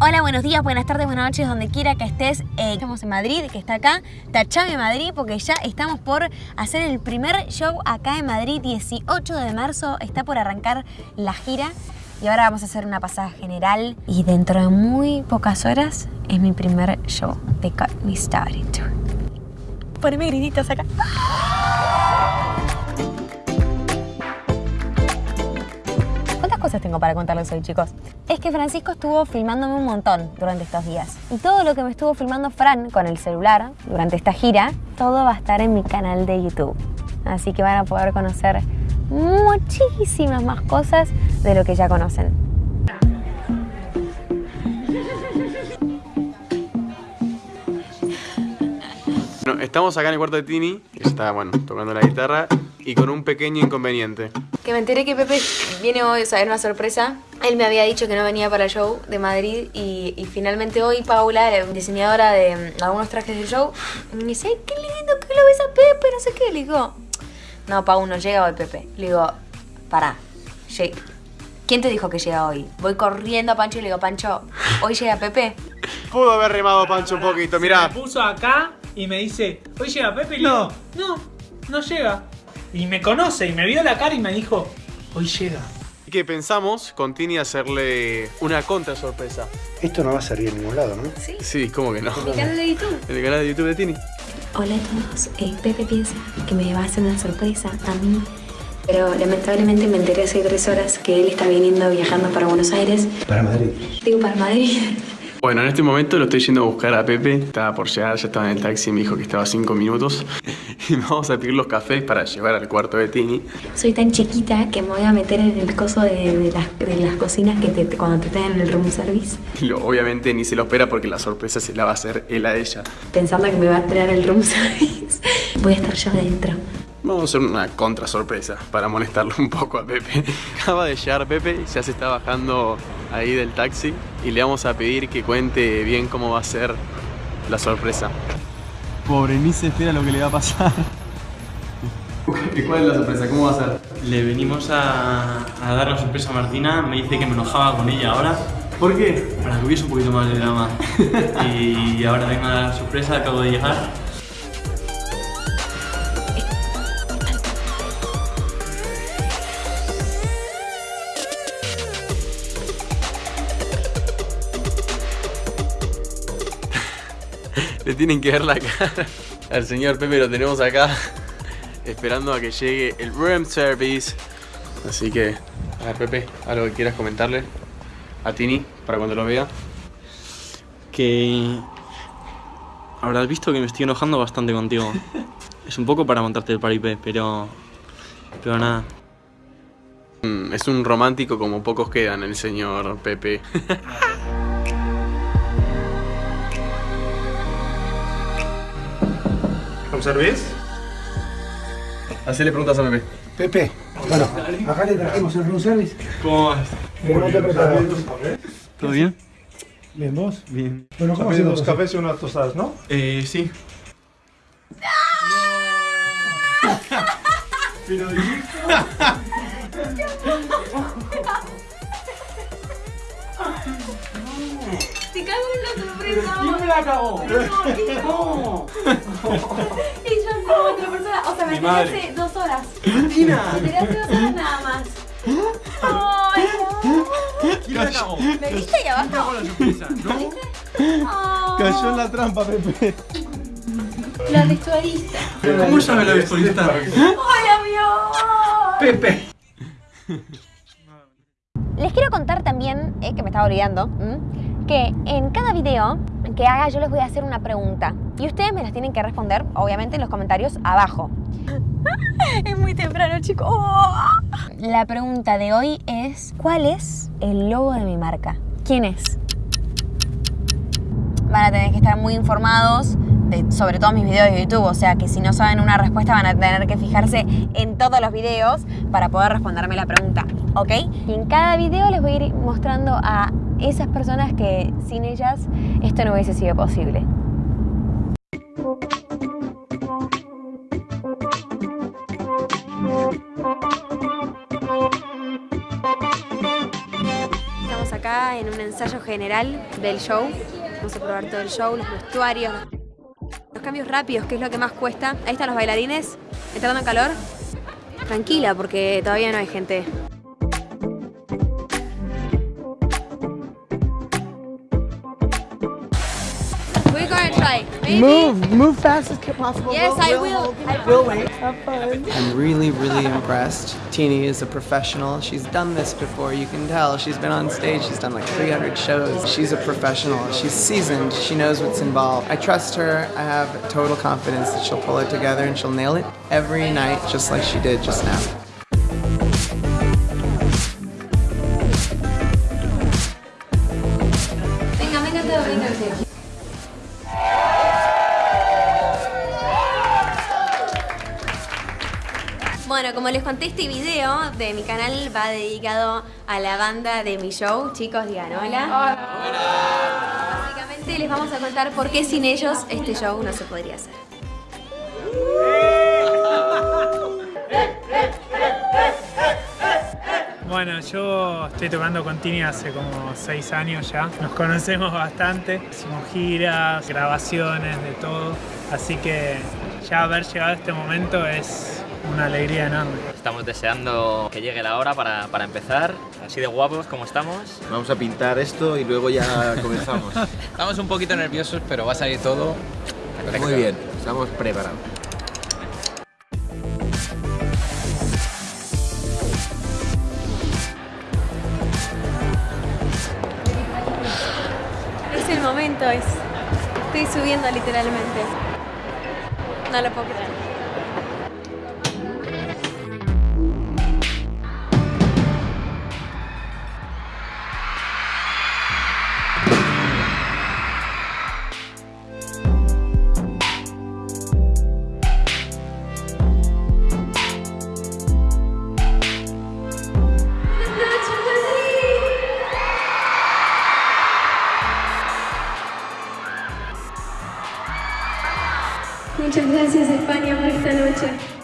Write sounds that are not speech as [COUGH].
Hola, buenos días, buenas tardes, buenas noches, donde quiera que estés. Eh, estamos en Madrid, que está acá. Tachame Madrid, porque ya estamos por hacer el primer show acá en Madrid. 18 de marzo está por arrancar la gira. Y ahora vamos a hacer una pasada general. Y dentro de muy pocas horas es mi primer show de Cut Me Started. Poneme grititos acá. Tengo para contarles hoy, chicos? Es que Francisco estuvo filmándome un montón durante estos días. Y todo lo que me estuvo filmando Fran con el celular durante esta gira, todo va a estar en mi canal de YouTube. Así que van a poder conocer muchísimas más cosas de lo que ya conocen. Estamos acá en el cuarto de Tini, que está, bueno, tocando la guitarra y con un pequeño inconveniente. Que me enteré que Pepe viene hoy, o sea, era una sorpresa. Él me había dicho que no venía para el show de Madrid y, y finalmente hoy Paula, la diseñadora de mm, algunos trajes del show, me dice, "Ay, qué lindo que lo ves a Pepe, no sé qué. Le digo, no, Pau, no llega hoy Pepe. Le digo, pará, ¿quién te dijo que llega hoy? Voy corriendo a Pancho y le digo, Pancho, ¿hoy llega Pepe? Pudo haber remado Pancho un poquito, mirá. Me puso acá y me dice, hoy llega Pepe y le No. digo, no, no llega. Y me conoce y me vio la cara y me dijo, hoy llega. Y que pensamos con Tini hacerle una contra sorpresa. Esto no va a salir en ningún lado, ¿no? Sí, Sí, ¿cómo que no? mi canal de YouTube. En [LAUGHS] el canal de YouTube de Tini. Hola a todos, Eh, Pepe piensa que me va a hacer una sorpresa a mí, pero lamentablemente me enteré hace tres horas que él está viniendo viajando para Buenos Aires, Para Madrid. digo para Madrid. Bueno, en este momento lo estoy yendo a buscar a Pepe. Estaba por llegar, ya estaba en el taxi, me dijo que estaba cinco minutos. [LAUGHS] Y vamos a pedir los cafés para llevar al cuarto de Tini. Soy tan chiquita que me voy a meter en el coso de, de las, de las cocinas que te, cuando te traen el room service, Y [LAUGHS] lo- obviamente ni se lo espera porque la sorpresa se la va a hacer él a ella. pensando que me va a traer el room [LAUGHS] service. Voy a estar yo adentro. Vamos a hacer una contra sorpresa para molestarlo un poco a Pepe. Acaba de llegar Pepe, ya se está bajando ahí del taxi y le vamos a pedir que cuente bien cómo va a ser la sorpresa. Pobre, ni se espera lo que le va a pasar. [LAUGHS] ¿Cuál es la sorpresa? ¿Cómo va a ser? Le venimos a, a dar la sorpresa a Martina, me dice que me enojaba con ella ahora, ¿Por qué? para que hubiese un poquito más de drama. [LAUGHS] y ahora vengo a dar la sorpresa, acabo de llegar. Le tienen que ver la cara al señor Pepe, lo tenemos acá esperando a que llegue el room service. Así que, a ver Pepe, algo que quieras comentarle a Tini para cuando lo vea. Que habrás visto que me estoy enojando bastante contigo. Es un poco para montarte el paripé, pero... Pero nada. Mm, Es un romántico como pocos quedan el señor Pepe. [LAUGHS] ¿Room service? Hacele preguntas a Pepe. Pepe, bueno, acá le trajimos el room service. ¿Cómo vas? Pero no te preparas. ¿Todo bien? Bien, vos. Bien. Bueno, ¿cómo Café, dos cafés y unas tostadas, ¿no? Eh, sí. [LAUGHS] Te [LAUGHS] sorpresa. ¿Quién me la cagó? Y yo como otra persona, o sea, me enteré hace dos horas. Me enteré hace dos horas nada más. Ay, no. ¿Quién la cagó? ¿Me viste ahí abajo? la sorpresa, ¿no? Ay, [LAUGHS] Cayó en la trampa, Pepe. La vestuarista. ¿Cómo sabe la vestuarista? Hola, mi Pepe. Les quiero contar también, eh, que me estaba olvidando, ¿m? que en cada video que haga yo les voy a hacer una pregunta. Y ustedes me las tienen que responder, obviamente, en los comentarios abajo. [LAUGHS] Es muy temprano, chicos. La pregunta de hoy es, ¿cuál es el logo de mi marca? ¿Quién es? Van a tener que estar muy informados de, sobre todo mis videos de YouTube, o sea que si no saben una respuesta van a tener que fijarse en todos los videos para poder responderme la pregunta, ¿ok? Y en cada video les voy a ir mostrando a esas personas que sin ellas esto no hubiese sido posible. Estamos acá en un ensayo general del show. Vamos a probar todo el show, los vestuarios, los cambios rápidos, que es lo que más cuesta. Ahí están los bailarines, entrando en calor. Tranquila, porque todavía no hay gente We're try. Maybe. Move, move fast as possible. Yes, We'll- I we'll will. hold you I back. We'll will. wait. Have fun. I'm really, really impressed. Teeny is a professional. She's done this before, you can tell. She's been on stage, she's done like 300 shows. She's a professional. She's seasoned. She knows what's involved. I trust her. I have total confidence that she'll pull it together and she'll nail it every night, just like she did just now. Bueno, como les conté, este video de mi canal va dedicado a la banda de mi show. Chicos, digan hola. Básicamente les vamos a contar por qué sin ellos este show no se podría hacer. Bueno, yo estoy tocando con Tini hace como seis años ya. Nos conocemos bastante, hicimos giras, grabaciones, de todo. Así que ya haber llegado a este momento es una alegría enorme. Estamos deseando que llegue la hora para, para empezar, así de guapos como estamos. Vamos a pintar esto y luego ya [LAUGHS] comenzamos. Estamos un poquito nerviosos, pero va a salir todo Muy bien, estamos preparados. Es el momento, es. Estoy subiendo literalmente. No lo puedo creer. Muchas gracias España por esta noche.